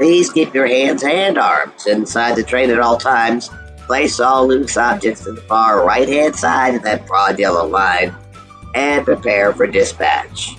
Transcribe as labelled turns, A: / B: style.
A: Please keep your hands and arms inside the train at all times. Place all loose objects in the far right hand side of that broad yellow line and prepare for dispatch.